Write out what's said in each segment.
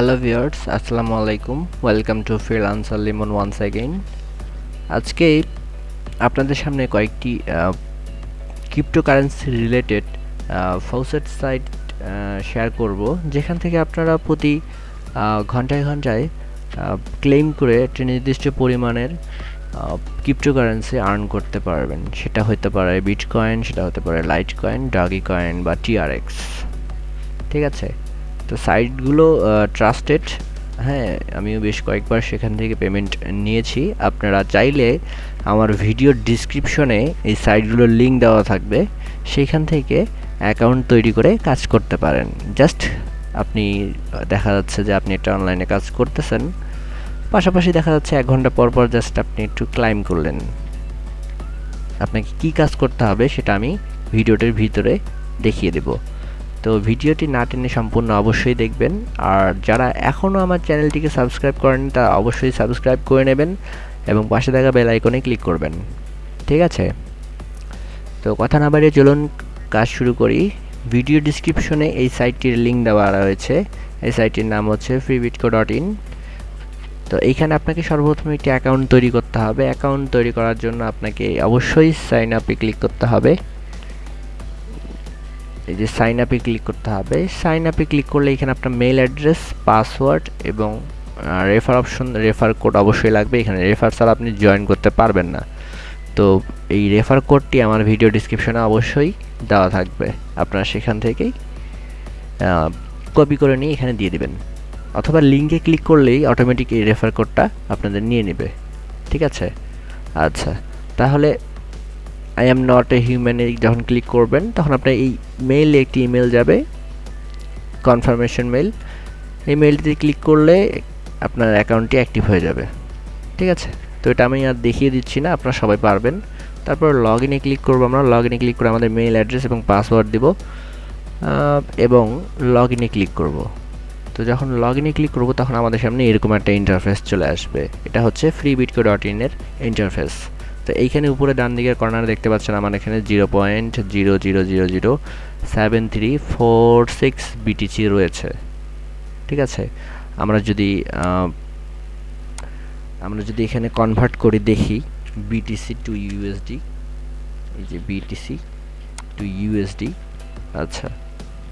Hello viewers আসসালামু আলাইকুম welcome to freelancer Limon once again আজকে আপনাদের সামনে কয়েকটি cryptocurrency related faucet site share করব, যেখান থেকে আপনারা প্রতি ঘন্টায় ঘন্টায় ক্লেম করে একটি নির্দিষ্ট পরিমাণের ক্রিপ্টোকারেন্সি আর্ন করতে পারবেন। সেটা হতে পারে বিট কয়েন সেটা হতে পারে লাইট কয়েন ডাগি কয়েন বা টিআরএক্স ঠিক আছে? তো সাইটগুলো ট্রাস্টেড হ্যাঁ আমিও বেশ কয়েকবার সেখান থেকে পেমেন্ট নিয়েছি। আপনারা চাইলে আমার ভিডিওর ডিসক্রিপশনে এই সাইটগুলোর লিঙ্ক দেওয়া থাকবে। সেইখান থেকে অ্যাকাউন্ট তৈরি করে কাজ করতে পারেন। জাস্ট আপনি দেখা যাচ্ছে যে আপনি একটা অনলাইনে কাজ করতেছেন। পাশাপাশি দেখা যাচ্ছে এক ঘণ্টা পর পর জাস্ট আপনি একটু ক্লাইম করলেন। আপনাকে কি কাজ করতে হবে সেটা আমি ভিডিওটির ভিতরে দেখিয়ে দেব। তো ভিডিওটি না টেনে সম্পূর্ণ অবশ্যই দেখবেন। আর যারা এখনও আমার চ্যানেলটিকে সাবস্ক্রাইব করেন তারা অবশ্যই সাবস্ক্রাইব করে নেবেন এবং পাশে থাকা বেল আইকনে ক্লিক করবেন। ঠিক আছে? তো কথা না বাড়িয়ে চলুন কাজ শুরু করি। ভিডিও ডিসক্রিপশনে এই সাইটটির লিঙ্ক দেওয়া রয়েছে। এই সাইটটির নাম হচ্ছে ফ্রিবিটকো ডট ইন তো এইখানে আপনাকে সর্বপ্রথম একটি অ্যাকাউন্ট তৈরি করতে হবে। অ্যাকাউন্ট তৈরি করার জন্য আপনাকে অবশ্যই সাইন আপে ক্লিক করতে হবে। এই যে সাইন আপে ক্লিক করতে হবে। সাইন আপে ক্লিক করলে এখানে আপনার মেল অ্যাড্রেস পাসওয়ার্ড এবং রেফার অপশন রেফার কোড অবশ্যই লাগবে। এখানে রেফার ছাড়া আপনি জয়েন করতে পারবেন না। তো এই রেফার কোডটি আমার ভিডিও ডিসক্রিপশনে অবশ্যই দেওয়া থাকবে। আপনারা সেখান থেকেই কপি করে নিয়ে এখানে দিয়ে দেবেন। অথবা লিঙ্কে ক্লিক করলেই অটোমেটিক এই রেফার কোডটা আপনাদের নিয়ে নেবে। ঠিক আছে? আচ্ছা। তাহলে আই এম নট এ হিউম্যানে যখন ক্লিক করবেন, তখন আপনার এই মেইলে একটি ইমেল যাবে কনফার্মেশন মেল এই মেলটিতে ক্লিক করলে আপনার অ্যাকাউন্টটি অ্যাক্টিভ হয়ে যাবে। ঠিক আছে? তো এটা আমি আর দেখিয়ে দিচ্ছি না, আপনারা সবাই পারবেন। তারপর লগ ইনে ক্লিক করব আমরা লগ ইনে ক্লিক করে আমাদের মেইল অ্যাড্রেস এবং পাসওয়ার্ড দিব। এবং লগ ইনে ক্লিক করব। তো যখন লগ ইনে ক্লিক করব, তখন আমাদের সামনে এরকম একটা ইন্টারফেস চলে আসবে। এটা হচ্ছে ফ্রি বিটকো ডট ইনের ইন্টারফেস তো এইখানে উপরে ডান দিকের কর্নারে দেখতে পাচ্ছেন আমার এখানে zero point zero zero zero zero seven three four six BTC রয়েছে। ঠিক আছে? আমরা যদি আমরা যদি এখানে কনভার্ট করে দেখি বিটিসি টু ইউএসডি এই যে বিটিসি টু ইউএসডি আচ্ছা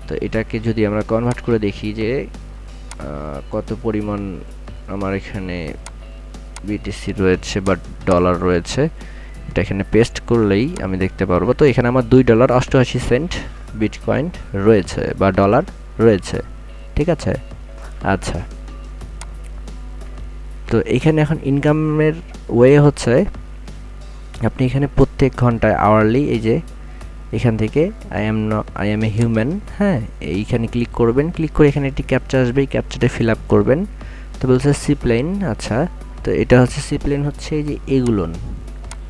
তো এটাকে যদি আমরা কনভার্ট করে দেখি যে কত পরিমাণ আমার এখানে বিটিসি রয়েছে বা ডলার রয়েছে। এটা এখানে পেস্ট করলেই আমি দেখতে পারব। তো এখানে আমার দুই ডলার অষ্টআশি সেন্ট বিটকয়েন রয়েছে বা ডলার রয়েছে। ঠিক আছে? আচ্ছা। তো এখানে এখন ইনকামের ওয়ে হচ্ছে, আপনি এখানে প্রত্যেক ঘন্টায় আওয়ারলি এই যে এখান থেকে I am I am a human হ্যাঁ? এইখানে ক্লিক করবেন। ক্লিক করে এখানে একটি ক্যাপচা আসবে, এই ক্যাপচাটা ফিল আপ করবেন। তো বলছে সি প্লেন আচ্ছা। তো এটা হচ্ছে সি প্লেন হচ্ছে যে এগুলোন।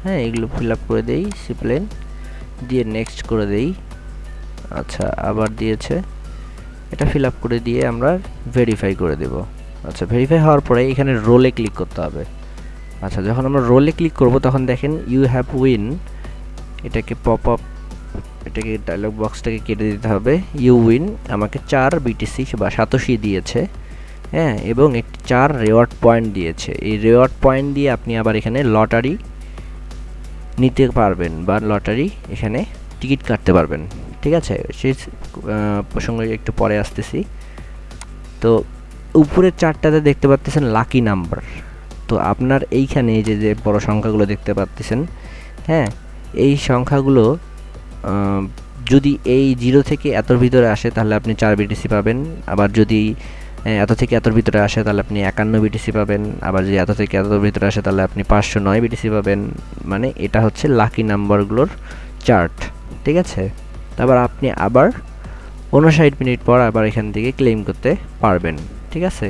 হ্যাঁ এগুলো ফিল আপ করে দেই সি প্লেন দিয়ে নেক্সট করে দেই। আচ্ছা আবার দিয়েছে। এটা ফিল আপ করে দিয়ে আমরা ভেরিফাই করে দেব। আচ্ছা ভেরিফাই হওয়ার পরে এখানে রোলে ক্লিক করতে হবে। আচ্ছা যখন আমরা রোলে ক্লিক করব, তখন দেখেন ইউ হ্যাভ উইন এটাকে পপ আপ এটাকে ডায়লগ বক্সটাকে কেটে দিতে হবে। ইউ উইন আমাকে চার বিটিসি বা সাতোশি দিয়েছে। হ্যাঁ এবং একটি চার রেওয়ার্ড পয়েন্ট দিয়েছে। এই রেওয়ার্ড পয়েন্ট দিয়ে আপনি আবার এখানে লটারি নিতে পারবেন বা লটারি এখানে টিকিট কাটতে পারবেন। ঠিক আছে? সেই প্রসঙ্গে একটু পরে আসতেছি। তো উপরের চারটাতে দেখতে পাচ্ছেন লাকি নাম্বার তো আপনার এইখানে যে যে বড় সংখ্যাগুলো দেখতে পাচ্ছেন হ্যাঁ এই সংখ্যাগুলো যদি এই জিরো থেকে এতর ভিতরে আসে তাহলে আপনি চার বিটিসি পাবেন। আবার যদি এত থেকে এতর ভিতরে আসে তাহলে আপনি একান্ন বিটিসি পাবেন। আবার যদি এত থেকে এতর ভিতরে আসে তাহলে আপনি পাঁচশো নয় বিটিসি পাবেন। মানে এটা হচ্ছে লাকি নাম্বারগুলোর চার্ট ঠিক আছে? তারপর আপনি আবার উনষাট মিনিট পর আবার এখান থেকে ক্লেম করতে পারবেন, ঠিক আছে?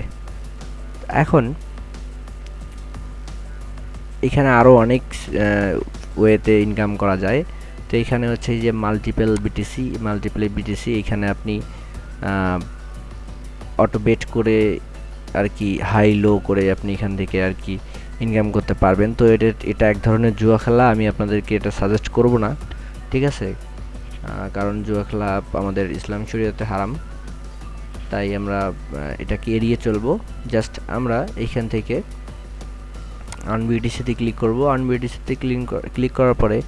এখন এখানে আরও অনেক ওয়েতে ইনকাম করা যায়। তো এখানে হচ্ছে যে মাল্টিপল বিটিসি মাল্টিপল বিটিসি এখানে আপনি অটো বেট করে আর কি হাই লো করে আপনি এখান থেকে আর কি ইনকাম করতে পারবেন। তো এটা এটা এক ধরনের জুয়া খেলা, আমি আপনাদেরকে এটা সাজেস্ট করব না, ঠিক আছে? কারণ জুয়া খেলা আমাদের ইসলাম শরীয়তে হারাম। তাই আমরা এটাকে এড়িয়ে চলবো। জাস্ট আমরা এইখান থেকে আনবিডিসিতে ক্লিক করব। আনবিডিসিতে ক্লিক ক্লিক করার পরে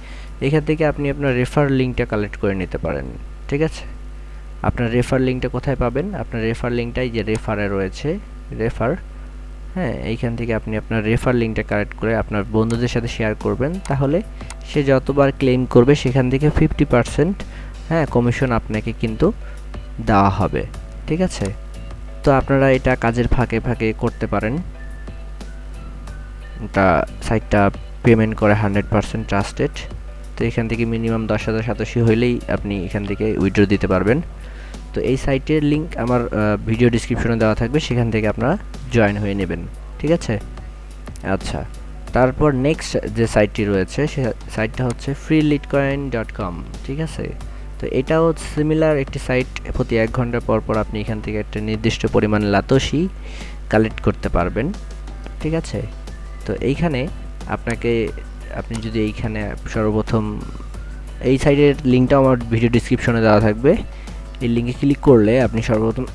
এখান থেকে আপনি আপনার রেফার লিঙ্কটা কালেক্ট করে নিতে পারেন, ঠিক আছে? আপনার রেফার লিঙ্কটা কোথায় পাবেন? আপনার রেফার লিঙ্কটাই যে রেফারে রয়েছে রেফার হ্যাঁ এইখান থেকে আপনি আপনার রেফার লিঙ্কটা কালেক্ট করে আপনার বন্ধুদের সাথে শেয়ার করবেন। তাহলে সে যতবার ক্লেম করবে সেখান থেকে ফিফটি পারসেন্ট হ্যাঁ কমিশন আপনাকে কিন্তু দেওয়া হবে। ঠিক আছে? তো আপনারা এটা কাজের ফাঁকে ফাঁকে করতে পারেন। এটা সাইটটা পেমেন্ট করে হান্ড্রেড পারসেন্ট ট্রাস্টেড তো এখান থেকে মিনিমাম দশ হাজার সাতাশি হইলেই আপনি এখান থেকে উইড্রো দিতে পারবেন। তো এই সাইটের লিঙ্ক আমার ভিডিও ডিসক্রিপশনে দেওয়া থাকবে, সেখান থেকে আপনারা জয়েন হয়ে নেবেন, ঠিক আছে? আচ্ছা তারপর নেক্সট যে সাইটটি রয়েছে, সে সাইটটা হচ্ছে ফ্রি লিটকয়েন ডট কম ঠিক আছে? তো এটাও সিমিলার একটি সাইট প্রতি এক ঘণ্টা পর পর আপনি এখান থেকে একটা নির্দিষ্ট পরিমাণ লাতসি কালেক্ট করতে পারবেন, ঠিক আছে? তো এইখানে আপনাকে, আপনি যদি এইখানে সর্বপ্রথম, এই সাইটের লিঙ্কটাও আমার ভিডিও ডিসক্রিপশনে দেওয়া থাকবে। এই লিঙ্কে ক্লিক করলে আপনি সর্বপ্রথম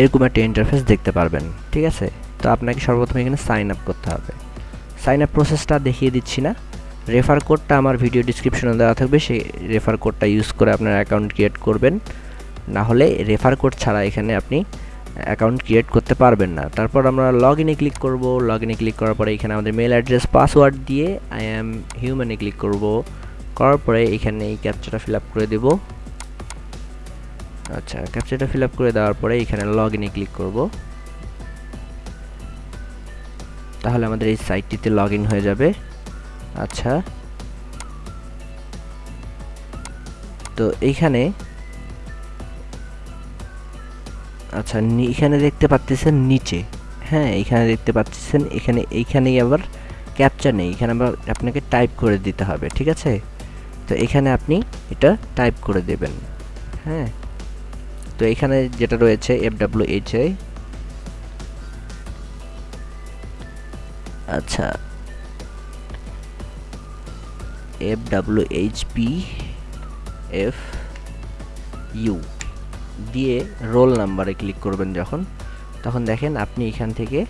এরকম একটা ইন্টারফেস দেখতে পারবেন, ঠিক আছে? তো আপনাকে সর্বপ্রথম এখানে সাইন আপ করতে হবে। সাইন আপ প্রসেসটা দেখিয়ে দিচ্ছি না। রেফার কোডটা আমার ভিডিও ডিসক্রিপশনে দেওয়া থাকবে, সেই রেফার কোডটা ইউজ করে আপনার অ্যাকাউন্ট ক্রিয়েট করবেন। না হলে রেফার কোড ছাড়া এখানে আপনি অ্যাকাউন্ট ক্রিয়েট করতে পারবেন না। তারপর আমরা লগ ইনে ক্লিক করব। লগ ইনে ক্লিক করার পরে এখানে আমাদের মেল অ্যাড্রেস পাসওয়ার্ড দিয়ে আই অ্যাম হিউম্যানে ক্লিক করব। করার পরে এখানে এই ক্যাপচাটা ফিল আপ করে দেব। আচ্ছা ক্যাপচাটা ফিল আপ করে দেওয়ার পরে এখানে লগ ইনে ক্লিক করব। তাহলে আমাদের এই সাইটটিতে লগ হয়ে যাবে। আচ্ছা। তো এইখানে আচ্ছা এখানে দেখতে পাচ্ছেন নিচে। হ্যাঁ এখানে দেখতে পাচ্ছেন এখানে, এইখানেই আবার ক্যাপচার নেই। এখানে আবার আপনাকে টাইপ করে দিতে হবে, ঠিক আছে? তো এখানে আপনি এটা টাইপ করে দেবেন। হ্যাঁ। তো এখানে যেটা রয়েছে এফ ডাব্লিউ এইচ আই আচ্ছা। F W H P F U দিয়ে রোল নাম্বারে ক্লিক করবেন যখন। তখন দেখেন আপনি এখান থেকে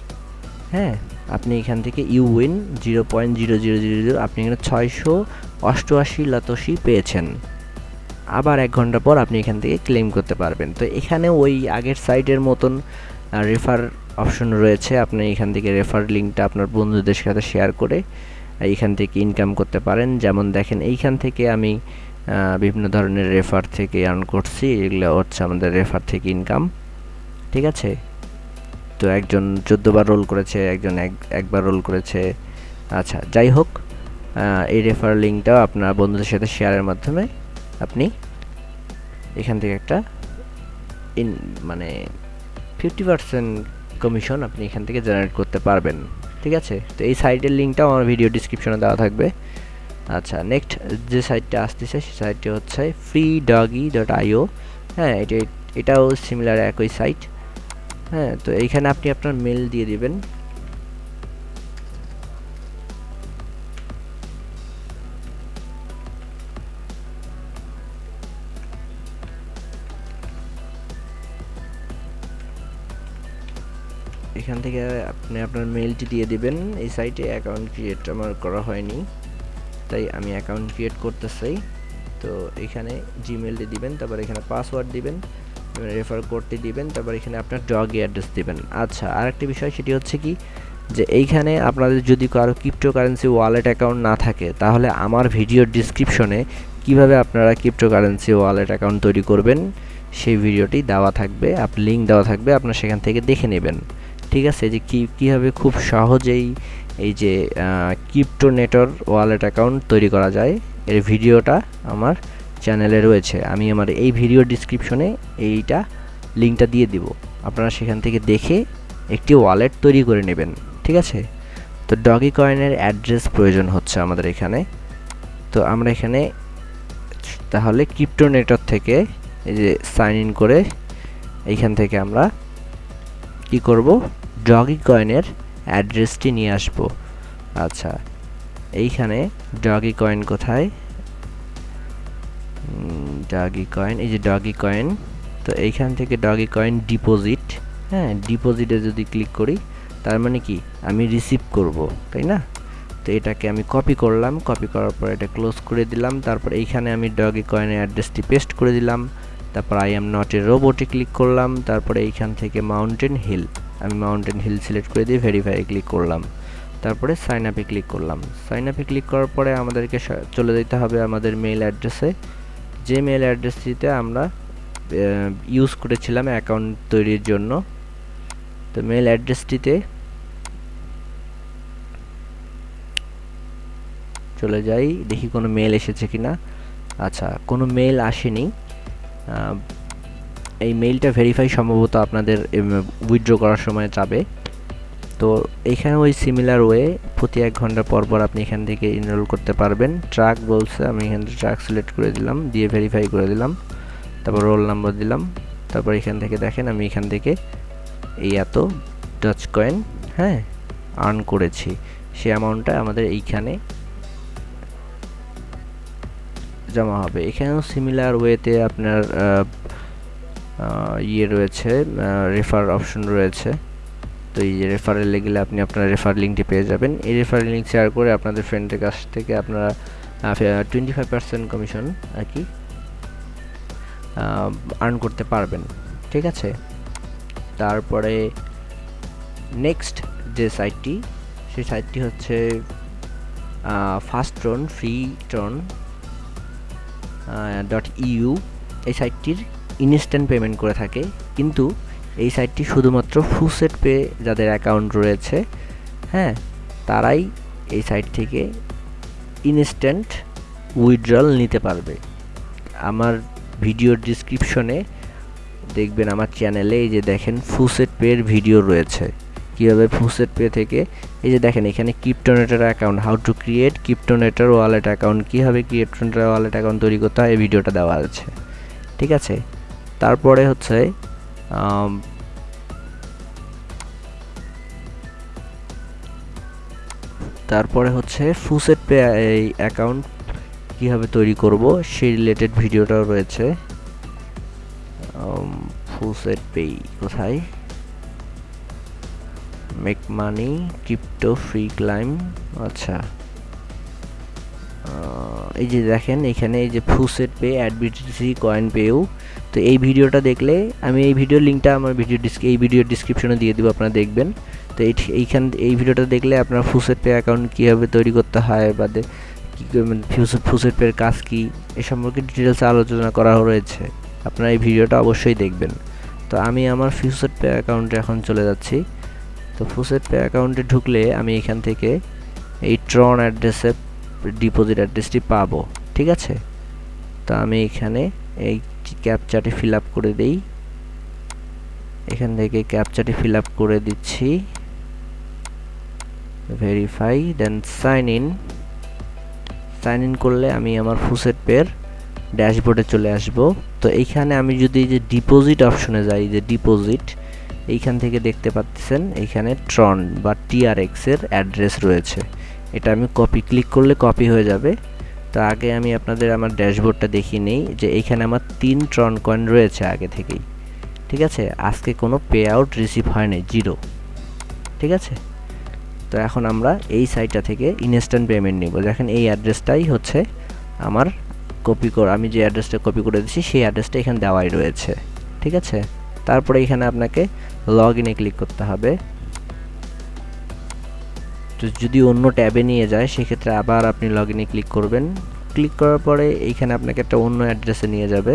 হ্যাঁ আপনি এখান থেকে you win zero point zero zero zero zero আপনি এখানে ছয়শো অষ্টআশি লাতসি পেয়েছেন। আবার এক ঘণ্টা পর আপনি এখান থেকে ক্লেম করতে পারবেন। তো এখানে ওই আগের সাইটের মতন রেফার অপশন রয়েছে। আপনি এখান থেকে রেফার লিঙ্কটা আপনার বন্ধুদের সাথে শেয়ার করে এইখান থেকে ইনকাম করতে পারেন। যেমন দেখেন, এইখান থেকে আমি বিভিন্ন ধরনের রেফার থেকে আর্ন করছি। এগুলো হচ্ছে আমাদের রেফার থেকে ইনকাম ঠিক আছে? তো একজন চোদ্দোবার রোল করেছে, একজন এক, একবার রোল করেছে। আচ্ছা যাই হোক এই রেফার লিঙ্কটাও আপনার বন্ধুদের সাথে শেয়ারের মাধ্যমে আপনি এখান থেকে একটা ইন মানে ফিফটি পার্সেন্ট কমিশন আপনি এখান থেকে জেনারেট করতে পারবেন। ঠিক আছে? তো এই সাইটের লিঙ্কটাও আমার ভিডিও ডিসক্রিপশনে দেওয়া থাকবে। আচ্ছা নেক্সট যে সাইটটা আসতেছে সেই সাইটটি হচ্ছে ফ্রি ডগি ডট আইও হ্যাঁ এটা, এটাও সিমিলার একই সাইট হ্যাঁ তো এইখানে আপনি আপনার মেল দিয়ে দিবেন। এখান থেকে আপনি আপনার মেলটি দিয়ে দিবেন। এই সাইটে অ্যাকাউন্ট ক্রিয়েট আমার করা হয়নি, তাই আমি অ্যাকাউন্ট ক্রিয়েট করতে চাই তো এখানে জিমেলটি দিবেন, তারপর এখানে পাসওয়ার্ড দিবেন রেফার কোডটি দিবেন, তারপর এখানে আপনার ডগি অ্যাড্রেস দিবেন। আচ্ছা আরেকটি বিষয় সেটি হচ্ছে কি, যে এইখানে আপনাদের যদি কারও ক্রিপ্টোকারেন্সি ওয়ালেট অ্যাকাউন্ট না থাকে, তাহলে আমার ভিডিওর ডিসক্রিপশনে কীভাবে আপনারা ক্রিপ্টোকারেন্সি ওয়ালেট অ্যাকাউন্ট তৈরি করবেন, সেই ভিডিওটি দেওয়া থাকবে, আপ লিঙ্ক দেওয়া থাকবে, আপনার সেখান থেকে দেখে নেবেন। ঠিক আছে? যে কী, কীভাবে খুব সহজেই এই যে ক্রিপ্টো নেটর ওয়ালেট অ্যাকাউন্ট তৈরি করা যায়, এর ভিডিওটা আমার চ্যানেলে রয়েছে। আমি আমার এই ভিডিও ডিসক্রিপশনে এইটা লিঙ্কটা দিয়ে দিব। আপনারা সেখান থেকে দেখে একটি ওয়ালেট তৈরি করে নেবেন, ঠিক আছে? তো ডগি কয়েনের অ্যাড্রেস প্রয়োজন হচ্ছে আমাদের এখানে। তো আমরা এখানে তাহলে ক্রিপ্টো নেটওয়ার্ক থেকে এই যে সাইন ইন করে এইখান থেকে আমরা কি করব? ডগি কয়েনের অ্যাড্রেসটি নিয়ে আসব। আচ্ছা এইখানে ডগি কয়েন কোথায়? ডগি কয়েন, এই যে ডগি কয়েন, তো এইখান থেকে ডগি কয়েন ডিপোজিট হ্যাঁ ডিপোজিটে যদি ক্লিক করি, তার মানে কি? আমি রিসিভ করব, তাই না? তো এটাকে আমি কপি করলাম, কপি করার পর এটা ক্লোজ করে দিলাম, তারপর এইখানে আমি ডগি কয়েনের অ্যাড্রেসটি পেস্ট করে দিলাম, তারপর আই এম নট এ রোবটে ক্লিক করলাম, তারপরে এইখান থেকে মাউন্টেন হিল। আমি মাউন্টেন হিল সিলেক্ট করে দিয়ে ভেরিফাই ক্লিক করলাম। তারপরে সাইন আপে ক্লিক করলাম। সাইন আপে ক্লিক করার পরে আমাদেরকে চলে যেতে হবে আমাদের মেইল অ্যাড্রেসে যে মেইল অ্যাড্রেসটিতে আমরা ইউজ করেছিলাম অ্যাকাউন্ট তৈরির জন্য। তো মেইল অ্যাড্রেসটিতে চলে যাই। দেখি কোনো মেল এসেছে কিনা। আচ্ছা কোনো মেল আসেনি। এই মেইলটা ভেরিফাই সম্ভবত আপনাদের উইথড্র করার সময় যাবে তো এখানে ওই সিমিলার ওয়ে প্রতি এক ঘণ্টা পর পর আপনি এখান থেকে ইনরোল করতে পারবেন। ট্রাক বলছে, আমি এখান থেকে ট্রাক সিলেক্ট করে দিলাম, দিয়ে ভেরিফাই করে দিলাম। তারপর রোল নাম্বার দিলাম। তারপর এখান থেকে দেখেন, আমি এখান থেকে এই এত ডাচ কয়েন হ্যাঁ আর্ন করেছি। সে অ্যামাউন্টটা আমাদের এইখানে জমা হবে। এখানেও সিমিলার ওয়েতে আপনার ইয়ে রয়েছে রেফার অপশন রয়েছে। তো এই রেফারেলে গেলে আপনি আপনার রেফার লিঙ্কটি পেয়ে যাবেন। এই রেফার লিঙ্ক শেয়ার করে আপনাদের ফ্রেন্ডের কাছ থেকে আপনারা টোয়েন্টি ফাইভ পার্সেন্ট কমিশন আর কি? আর্ন করতে পারবেন। ঠিক আছে? তারপরে নেক্সট যে সাইটটি সেই সাইটটি হচ্ছে fast tron free tron dot U এই সাইটটির ইনস্ট্যান্ট পেমেন্ট করে থাকে। কিন্তু এই সাইটটি শুধুমাত্র ফুসেট পে যাদের অ্যাকাউন্ট রয়েছে হ্যাঁ তারাই এই সাইট থেকে ইনস্ট্যান্ট উইথড্রল নিতে পারবে। আমার ভিডিওর ডিসক্রিপশনে দেখবেন আমার চ্যানেলে এই যে দেখেন ফুসেট পের ভিডিও রয়েছে। কীভাবে ফুসেট পে থেকে, এই যে দেখেন এখানে Cryptonator account how to create Cryptonator wallet account কীভাবে ক্রিপ্টোনেটার ওয়ালেট অ্যাকাউন্ট তৈরি করতে হয়, এই ভিডিওটা দেওয়া আছে। ঠিক আছে? তারপরে হচ্ছে তারপরে হচ্ছে ফুসেট পে এই অ্যাকাউন্ট কীভাবে তৈরি করব সেই রিলেটেড ভিডিওটাও রয়েছে। ফুসেট পে কোথায়? Make money crypto free claim আচ্ছা। এই যে দেখেন, এখানে এই যে ফুসেট পে অ্যাডবিটিসি কয়েন পেও তো এই ভিডিওটা দেখলে আমি এই ভিডিওর লিঙ্কটা আমার ভিডিও এই ভিডিওর ডিসক্রিপশনে দিয়ে দেবো, আপনারা দেখবেন। তো এইখান এই ভিডিওটা দেখলে আপনার ফুসেট পে অ্যাকাউন্ট কীভাবে তৈরি করতে হয় বা কী ফুসেট পের কাজ কী, এ সম্পর্কে ডিটেলস আলোচনা করা রয়েছে। আপনারা এই ভিডিওটা অবশ্যই দেখবেন। তো আমি আমার ফিউসেট পে অ্যাকাউন্টে এখন চলে যাচ্ছি। তো ফুসেট পে অ্যাকাউন্টে ঢুকলে আমি এখান থেকে এই ট্রন অ্যাড্রেসে ডিপোজিট অ্যাড্রেসটি পাবো। ঠিক আছে? তো আমি এখানে এই ক্যাপচাটি ফিল আপ করে দেই। এখান থেকে ক্যাপচাটি ফিল করে দিচ্ছি। Verify then sign in sign in করলে আমি আমার ফুসেট পের ড্যাশবোর্ডে চলে আসব। তো এইখানে আমি যদি যে ডিপোজিট অপশনে যাই যে ডিপোজিট এইখান থেকে দেখতে পাচ্ছেন এইখানে ট্রন বা টিআরএক্স এর অ্যাড্রেস রয়েছে। এটা আমি কপি ক্লিক করলে কপি হয়ে যাবে। তো আগে আমি আপনাদের আমার ড্যাশবোর্ডটা দেখিয়ে নেই যে এইখানে আমার তিন ট্রন কয়েন রয়েছে আগে থেকেই। ঠিক আছে? আজকে কোনো পে আউট রিসিভ হয়নি জিরো ঠিক আছে? তো এখন আমরা এই সাইটটা থেকে ইনস্ট্যান্ট পেমেন্ট নিব। দেখেন এই অ্যাড্রেসটাই হচ্ছে আমার কপি করে আমি যে অ্যাড্রেসটা কপি করে দিচ্ছি সেই অ্যাড্রেসটা এখানে দেওয়াই রয়েছে। ঠিক আছে? তারপরে এখানে আপনাকে লগ ইনে ক্লিক করতে হবে। তো যদি অন্য ট্যাবে নিয়ে যায়, সেক্ষেত্রে আবার আপনি লগ ইনে ক্লিক করবেন। ক্লিক করার পরে এইখানে আপনাকে একটা অন্য অ্যাড্রেসে নিয়ে যাবে।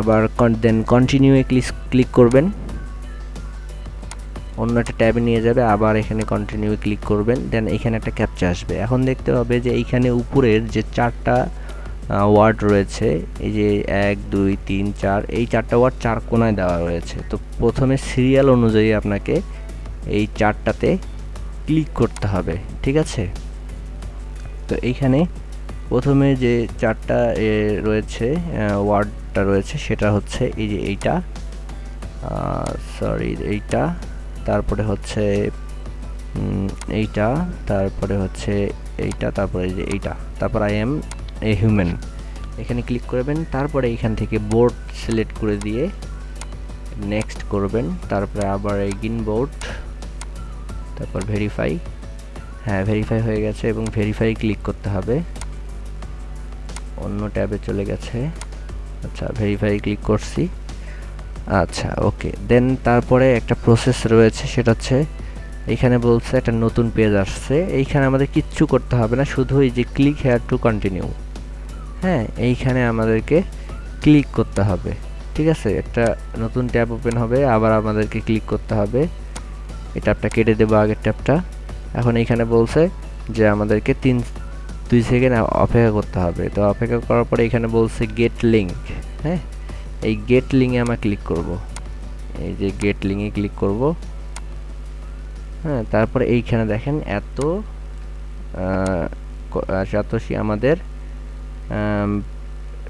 আবার দেন কন্টিনিউয়ে ক্লিক ক্লিক করবেন। অন্য একটা ট্যাবে নিয়ে যাবে, আবার এখানে কন্টিনিউ ক্লিক করবেন। দেন এখানে একটা ক্যাপচা আসবে। এখন দেখতে হবে যে এইখানে উপরের যে চারটা ওয়ার্ড রয়েছে, এই যে এক, দুই, তিন, চার, এই চারটা ওয়ার্ড চার কোনায় দেওয়া রয়েছে। তো প্রথমে সিরিয়াল অনুযায়ী আপনাকে এই চারটাতে ক্লিক করতে হবে, ঠিক আছে? তো এইখানে প্রথমে যে চারটা রয়েছে ওয়ার্ডটা রয়েছে, সেটা হচ্ছে এই যে এইটা সরি, এইটা, তারপরে হচ্ছে এইটা, তারপরে হচ্ছে এইটা, তারপরে যে এইটা, তারপর আই এম এ হিউম্যান এখানে ক্লিক করবেন, তারপরে এখান থেকে বোর্ড সিলেক্ট করে দিয়ে নেক্সট করবেন, তারপরে আবার এগিন বোর্ড তারপর ভেরিফাই হ্যাঁ ভেরিফাই হয়ে গেছে এবং ভেরিফাই ক্লিক করতে হবে। অন্য ট্যাবে চলে গেছে। আচ্ছা ভেরিফাই ক্লিক করছি। আচ্ছা ওকে দেন তারপরে একটা প্রসেস রয়েছে, সেটা হচ্ছে এখানে বলছে একটা নতুন পেজ আসছে। এইখানে আমাদের কিচ্ছু করতে হবে না, শুধু এই যে ক্লিক হেয়ার টু কন্টিনিউ হ্যাঁ এইখানে আমাদেরকে ক্লিক করতে হবে। ঠিক আছে? একটা নতুন ট্যাব ওপেন হবে, আবার আমাদেরকে ক্লিক করতে হবে। এই ট্যাবটা কেটে দেবো আগের ট্যাবটা এখন এইখানে বলছে যে আমাদেরকে তিন, দুই সেকেন্ড অপেক্ষা করতে হবে। তো অপেক্ষা করার পরে এখানে বলছে গেট লিঙ্ক হ্যাঁ? এই গেট লিঙ্কে আমরা ক্লিক করব। এই যে গেট লিঙ্কে ক্লিক করব। হ্যাঁ তারপরে এইখানে দেখেন এত সাতোশি আমাদের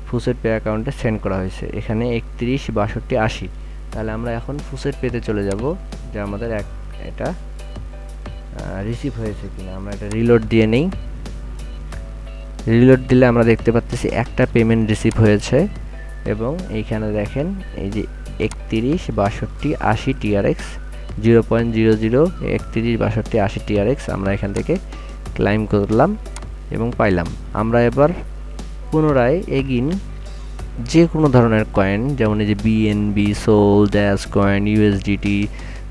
ফুসেট পে অ্যাকাউন্টে সেন্ড করা হয়েছে। এখানে একত্রিশ, বাষট্টি, আশি। তাহলে আমরা এখন ফুসেট পেতে চলে যাব, যে আমাদের এক এটা। রিসিভ হয়েছে কিনা, আমরা এটা রিলোড দিয়ে নেই। রিলোড দিলে আমরা দেখতে পাচ্ছি একটা পেমেন্ট রিসিভ হয়েছে এবং এইখানে দেখেন এই যে একত্রিশ বাষট্টি আশি TRX zero point zero zero একত্রিশ বাষট্টি আশি টিআরএক্স আমরা এখান থেকে ক্লাইম করলাম এবং পাইলাম। আমরা এবার পুনরায় এগিন যে কোনো ধরনের কয়েন যেমন এই যে BNB Sol Dash coin USDT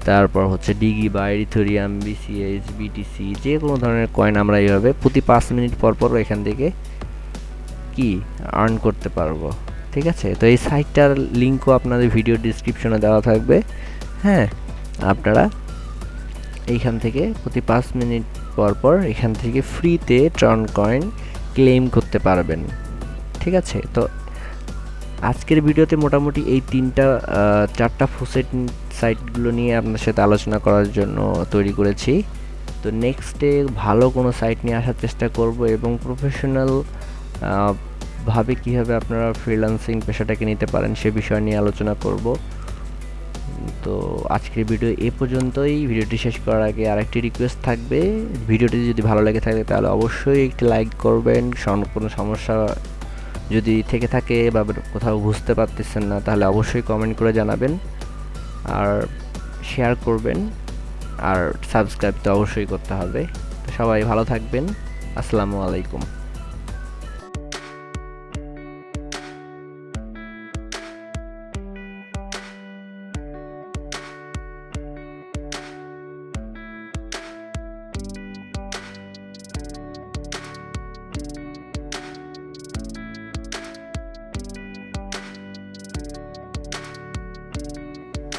তারপর হচ্ছে ডিগি বা ইথোরিয়াম বিসিএস বিটিসি যে কোনো ধরনের কয়েন আমরা এইভাবে প্রতি পাঁচ মিনিট পর পর এখান থেকে কি আর্ন করতে পারব, ঠিক আছে? তো এই সাইটটার লিঙ্কও আপনাদের ভিডিও ডিসক্রিপশনে দেওয়া থাকবে। হ্যাঁ আপনারা এইখান থেকে প্রতি পাঁচ মিনিট পর পর এখান থেকে ফ্রিতে ট্রন কয়েন ক্লেম করতে পারবেন, ঠিক আছে? তো আজকের ভিডিওতে মোটামুটি এই তিনটা চারটা ফুসেট সাইটগুলো নিয়ে আপনার সাথে আলোচনা করার জন্য তৈরি করেছি। তো নেক্সটে ভালো কোনো সাইট নিয়ে আসার চেষ্টা করব এবং প্রফেশনাল ভাবে কীভাবে আপনারা ফ্রিল্যান্সিং পেশাটাকে নিতে পারেন সে বিষয় নিয়ে আলোচনা করব। তো আজকের ভিডিও এ পর্যন্তই। ভিডিওটি শেষ করার আগে আরেকটি রিকোয়েস্ট থাকবে। ভিডিওটি যদি ভালো লেগে থাকে তাহলে অবশ্যই একটি লাইক করবেন। কোনো সমস্যা যদি থেকে থাকে বা কোথাও বুঝতে পারতেছেন না তাহলে অবশ্যই কমেন্ট করে জানাবেন। আর শেয়ার করবেন আর সাবস্ক্রাইব তো অবশ্যই করতে হবে। সবাই ভালো থাকবেন। আসসালামু আলাইকুম।